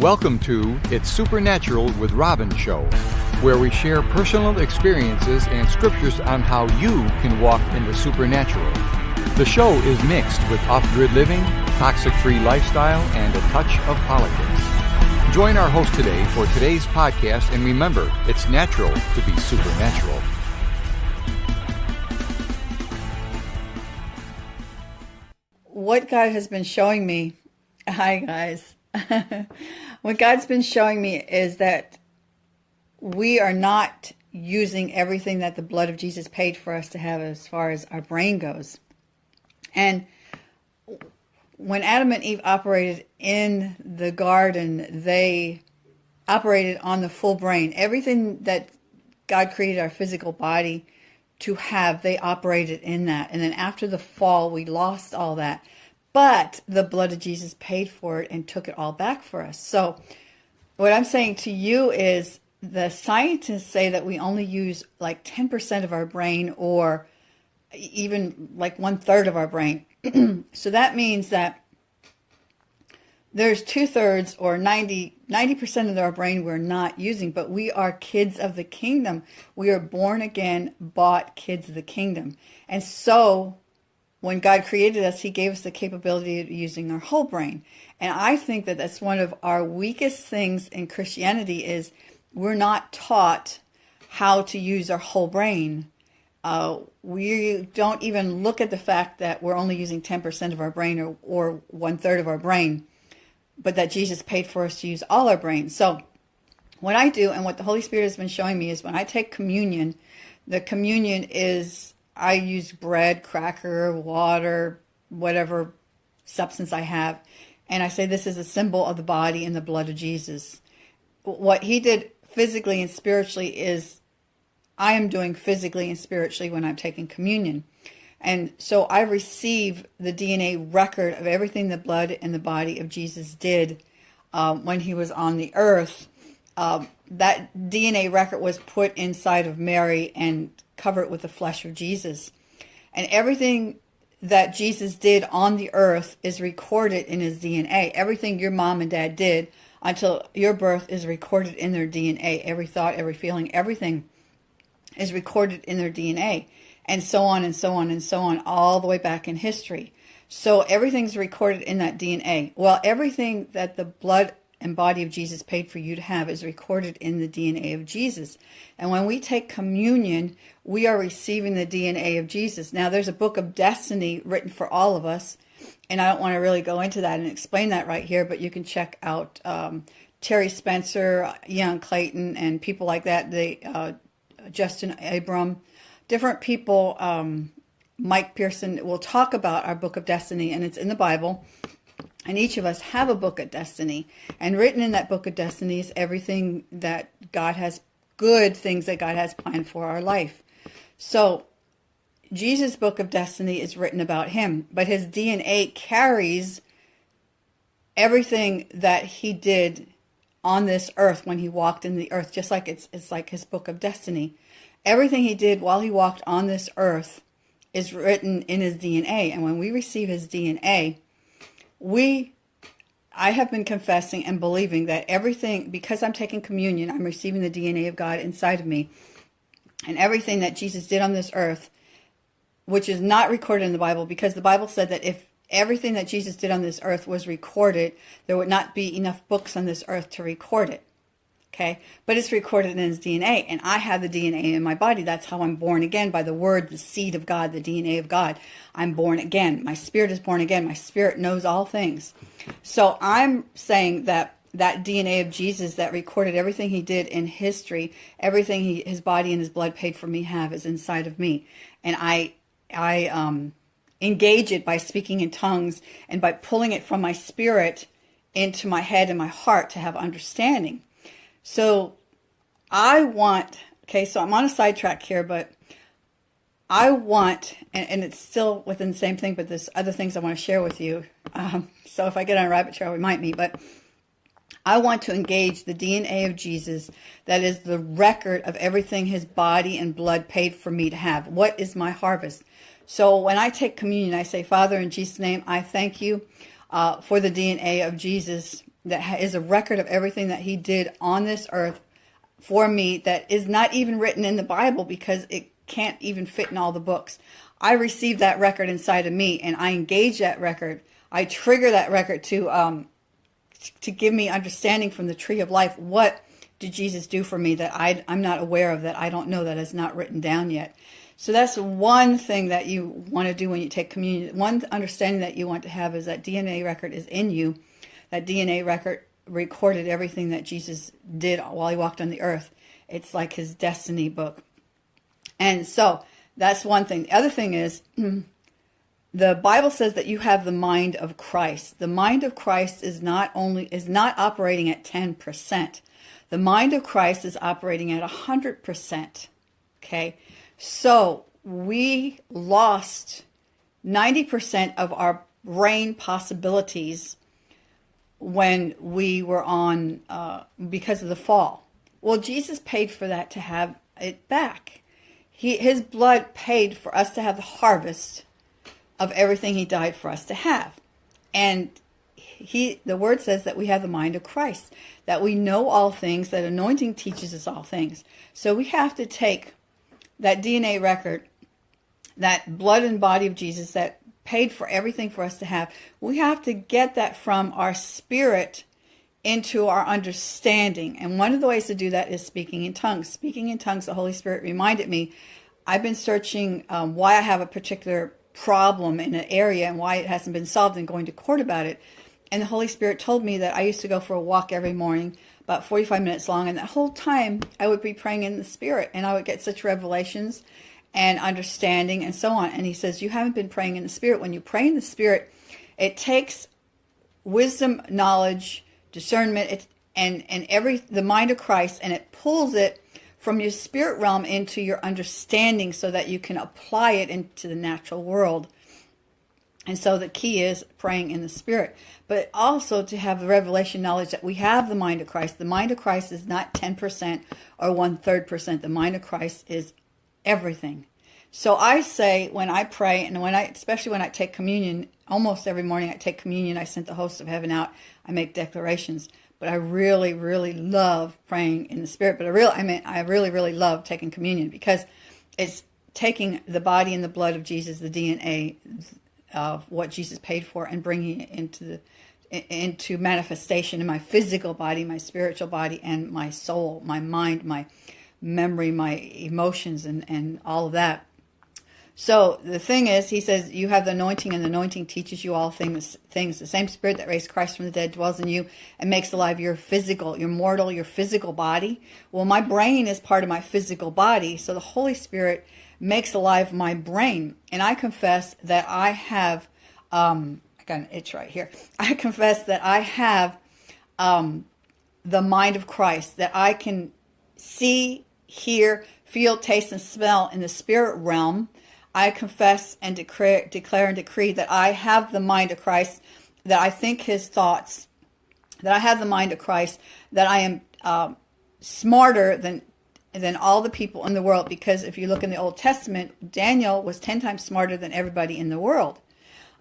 Welcome to It's Supernatural with Robin Show, where we share personal experiences and scriptures on how you can walk in the supernatural. The show is mixed with off grid living, toxic free lifestyle, and a touch of politics. Join our host today for today's podcast, and remember, it's natural to be supernatural. What God has been showing me, hi guys, what God's been showing me is that we are not using everything that the blood of Jesus paid for us to have as far as our brain goes. And when Adam and Eve operated in the garden, they operated on the full brain. Everything that God created our physical body to have, they operated in that. And then after the fall, we lost all that. But the blood of Jesus paid for it and took it all back for us. So, what I'm saying to you is the scientists say that we only use like 10% of our brain or even like one third of our brain. so that means that there's two thirds or 90, 90% of our brain we're not using, but we are kids of the kingdom. We are born again, bought kids of the kingdom. And so when God created us, He gave us the capability of using our whole brain. And I think that that's one of our weakest things in Christianity is we're not taught how to use our whole brain. Uh, we don't even look at the fact that we're only using 10% of our brain or, or one third of our brain, but that Jesus paid for us to use all our brain. So what I do and what the Holy Spirit has been showing me is when I take communion, the communion is I use bread, cracker, water, whatever substance I have. And I say this is a symbol of the body and the blood of Jesus. What he did physically and spiritually is I am doing physically and spiritually when I'm taking communion. And so I receive the DNA record of everything the blood and the body of Jesus did um, when he was on the earth. Um, that DNA record was put inside of Mary and covered with the flesh of Jesus. And everything that Jesus did on the earth is recorded in his DNA. Everything your mom and dad did until your birth is recorded in their DNA. Every thought, every feeling, everything is recorded in their DNA. And so on and so on and so on, all the way back in history. So everything's recorded in that DNA. Well, everything that the blood and body of Jesus paid for you to have is recorded in the DNA of Jesus. And when we take communion, we are receiving the DNA of Jesus. Now, there's a book of destiny written for all of us, and I don't want to really go into that and explain that right here, but you can check out um, Terry Spencer, Ian Clayton, and people like that. They, uh, Justin Abraham, different people. Um, Mike Parsons will talk about our book of destiny, and it's in the Bible. And each of us have a book of destiny. And written in that book of destiny is everything that God has, good things that God has planned for our life. So, Jesus' book of destiny is written about him, but his DNA carries everything that he did on this earth when he walked in the earth, just like it's, it's like his book of destiny. Everything he did while he walked on this earth is written in his DNA. And when we receive his DNA, we I have been confessing and believing that everything, because I'm taking communion, I'm receiving the DNA of God inside of me. And everything that Jesus did on this earth, which is not recorded in the Bible, because the Bible said that if everything that Jesus did on this earth was recorded, there would not be enough books on this earth to record it okay? But it's recorded in his DNA, and I have the DNA in my body. That's how I'm born again by the word, the seed of God, the DNA of God. I'm born again. My spirit is born again. My spirit knows all things. So I'm saying that that DNA of Jesus that recorded everything he did in history, everything he, his body and his blood paid for me have is inside of me. And I, I, um, engage it by speaking in tongues and by pulling it from my spirit into my head and my heart to have understanding. So I want, okay, so I'm on a sidetrack here, but I want, and, and, it's still within the same thing, but there's other things I want to share with you. Um, so if I get on a rabbit trail, we might meet, but I want to engage the DNA of Jesus that is the record of everything his body and blood paid for me to have. What is my harvest? So when I take communion, I say, Father, in Jesus' name, I thank you uh, for the DNA of Jesus that is a record of everything that he did on this earth for me that is not even written in the Bible because it can't even fit in all the books. I receive that record inside of me and I engage that record. I trigger that record to um, to give me understanding from the tree of life. What did Jesus do for me that I, I'm not aware of, that I don't know, that is not written down yet? So that's one thing that you want to do when you take communion. One understanding that you want to have is that DNA record is in you. That DNA record recorded everything that Jesus did while he walked on the earth. It's like his destiny book. And so that's one thing. The other thing is the Bible says that you have the mind of Christ. The mind of Christ is not only is not operating at 10%. The mind of Christ is operating at 100%. Okay? So, we lost 90% of our brain possibilities when we were on uh, because of the fall. Well, Jesus paid for that to have it back. He, his blood paid for us to have the harvest of everything he died for us to have. And he the word says that we have the mind of Christ, that we know all things, that anointing teaches us all things. So we have to take that DNA record, that blood and body of Jesus that paid for everything for us to have. We have to get that from our spirit into our understanding. And one of the ways to do that is speaking in tongues. Speaking in tongues, the Holy Spirit reminded me, I've been searching um, why I have a particular problem in an area and why it hasn't been solved and going to court about it. And the Holy Spirit told me that I used to go for a walk every morning, about 45 minutes long. And that whole time I would be praying in the Spirit and I would get such revelations and understanding and so on. And he says, You haven't been praying in the Spirit. When you pray in the Spirit, it takes wisdom, knowledge, discernment, it, and and every the mind of Christ, and it pulls it from your spirit realm into your understanding, so that you can apply it into the natural world. And so the key is praying in the spirit, but also to have the revelation knowledge that we have the mind of Christ. The mind of Christ is not 10% or one third percent. The mind of Christ is everything. So I say when I pray and when I, especially when I take communion, almost every morning I take communion, I sent the host of heaven out. I make declarations, but I really, really love praying in the spirit. But I really, I mean, I really, really love taking communion because it's taking the body and the blood of Jesus, the DNA of what Jesus paid for, and bringing it into the into manifestation in my physical body, my spiritual body, and my soul, my mind, my memory, my emotions, and and all of that. So the thing is, he says, you have the anointing, and the anointing teaches you all things. Things. The same Spirit that raised Christ from the dead dwells in you and makes alive your physical, your mortal, your physical body. Well, my brain is part of my physical body, so the Holy Spirit makes alive my brain. And I confess that I have, um, I got an itch right here. I confess that I have um, the mind of Christ, that I can see, hear, feel, taste, and smell in the spirit realm I confess and declare, declare and decree that I have the mind of Christ, that I think his thoughts, that I have the mind of Christ, that I am uh, smarter than than all the people in the world. Because if you look in the Old Testament, Daniel was ten times smarter than everybody in the world,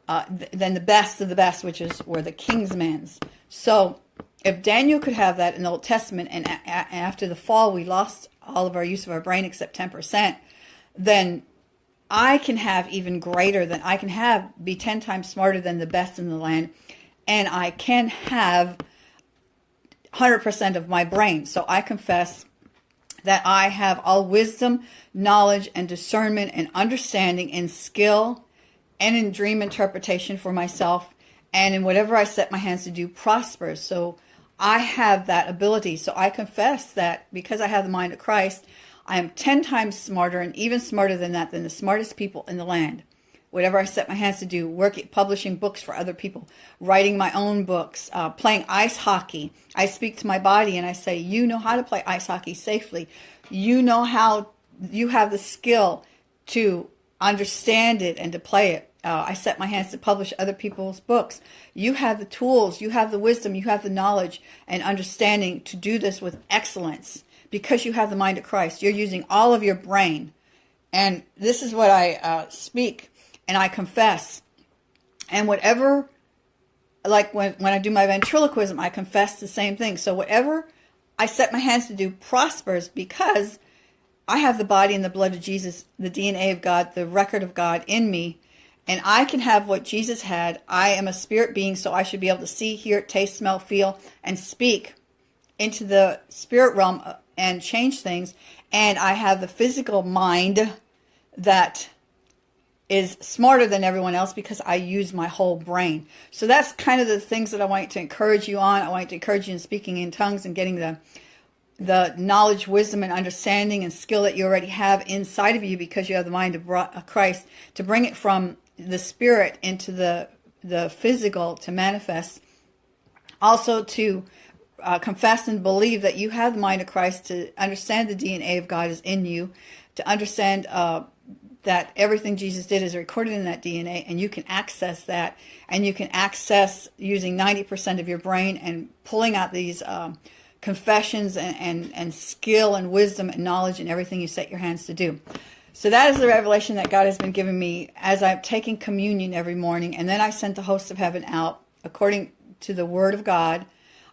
uh, th- than the best of the best, which is were the king's men's. So if Daniel could have that in the Old Testament, and after the fall we lost all of our use of our brain except ten percent, then I can have even greater than I can have be 10 times smarter than the best in the land and I can have 100% of my brain. So I confess that I have all wisdom, knowledge, and discernment, and understanding, and skill, and in dream interpretation for myself, and in whatever I set my hands to do prospers. So I have that ability. So I confess that because I have the mind of Christ, I am 10 times smarter and even smarter than that, than the smartest people in the land. Whatever I set my hands to do, working, publishing books for other people, writing my own books, uh, playing ice hockey. I speak to my body and I say, You know how to play ice hockey safely. You know how, you have the skill to understand it and to play it. Uh, I set my hands to publish other people's books. You have the tools, you have the wisdom, you have the knowledge and understanding to do this with excellence because you have the mind of Christ. You're using all of your brain. And this is what I uh, speak and I confess. And whatever like when, when I do my ventriloquism, I confess the same thing. So whatever I set my hands to do prospers because I have the body and the blood of Jesus, the DNA of God, the record of God in me, and I can have what Jesus had. I am a spirit being, so I should be able to see, hear, taste, smell, feel, and speak into the spirit realm uh, and change things. And I have the physical mind that is smarter than everyone else because I use my whole brain. So that's kind of the things that I want to encourage you on. I want to encourage you in speaking in tongues and getting the the knowledge, wisdom, and understanding and skill that you already have inside of you because you have the mind of Christ to bring it from the spirit into the the physical to manifest. Also to uh, confess and believe that you have the mind of Christ to understand the DNA of God is in you, to understand uh, that everything Jesus did is recorded in that DNA and you can access that and you can access using 90% of your brain and pulling out these um, confessions and, and, and skill and wisdom and knowledge and everything you set your hands to do. So that is the revelation that God has been giving me as I'm taking communion every morning. And then I sent the hosts of heaven out according to the word of God.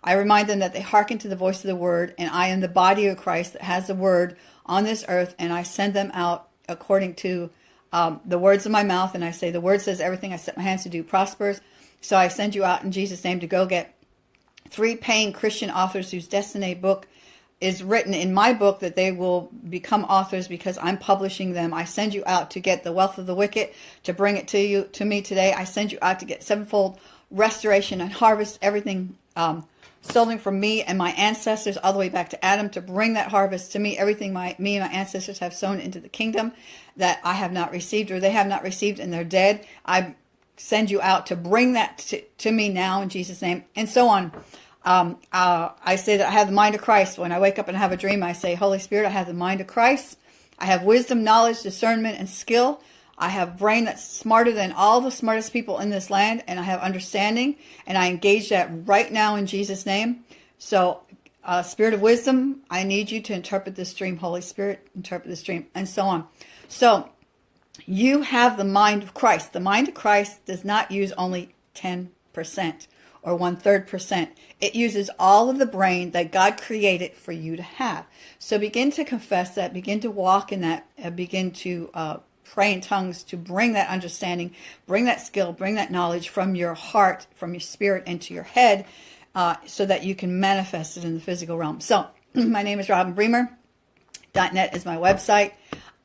I remind them that they hearken to the voice of the word and I am the body of Christ that has the word on this earth and I send them out according to um, the words of my mouth. And I say, the word says everything I set my hands to do prospers. So I send you out in Jesus' name to go get three paying Christian authors whose destiny book is written in my book that they will become authors because I'm publishing them. I send you out to get the wealth of the wicked to bring it to you to me today. I send you out to get sevenfold restoration and harvest everything um, stolen from me and my ancestors all the way back to Adam to bring that harvest to me, everything my me and my ancestors have sown into the kingdom that I have not received or they have not received and they're dead. I send you out to bring that to, to me now in Jesus' name and so on. Um, uh, I say that I have the mind of Christ. When I wake up and have a dream, I say, Holy Spirit, I have the mind of Christ. I have wisdom, knowledge, discernment, and skill. I have brain that's smarter than all the smartest people in this land, and I have understanding, and I engage that right now in Jesus' name. So, uh, Spirit of wisdom, I need you to interpret this dream. Holy Spirit, interpret this dream, and so on. So, you have the mind of Christ. The mind of Christ does not use only 10% or one third percent. It uses all of the brain that God created for you to have. So begin to confess that, begin to walk in that, begin to uh, pray in tongues to bring that understanding, bring that skill, bring that knowledge from your heart, from your spirit into your head uh, so that you can manifest it in the physical realm. So my name is Robin Bremer. .net is my website.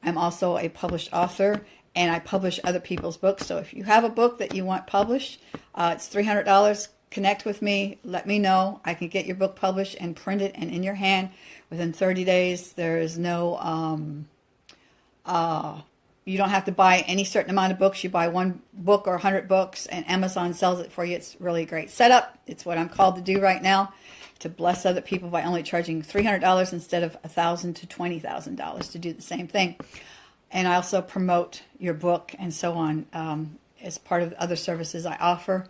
I'm also a published author and I publish other people's books. So if you have a book that you want published, uh, it's $300. Connect with me. Let me know. I can get your book published and printed and in your hand within 30 days. There is no um, uh, you don't have to buy any certain amount of books. You buy one book or 100 books, and Amazon sells it for you. It's really a great setup. It's what I'm called to do right now, to bless other people by only charging $300 instead of 1,000 to $20,000 to do the same thing. And I also promote your book and so on um, as part of other services I offer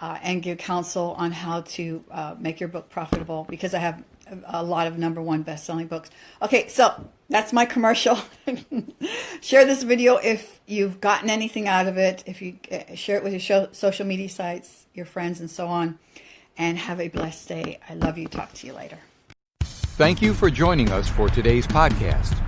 uh, and give counsel on how to uh, make your book profitable because I have a lot of number one best-selling books. Okay, so that's my commercial. share this video if you've gotten anything out of it. If you uh, share it with your show, social media sites, your friends, and so on. And have a blessed day. I love you. Talk to you later. Thank you for joining us for today's podcast.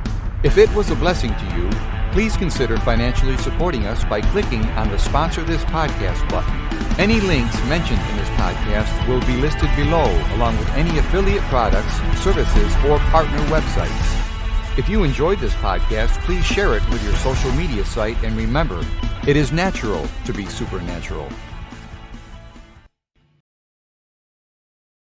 If it was a blessing to you, please consider financially supporting us by clicking on the Sponsor This Podcast button. Any links mentioned in this podcast will be listed below, along with any affiliate products, services, or partner websites. If you enjoyed this podcast, please share it with your social media site and remember, it is natural to be supernatural.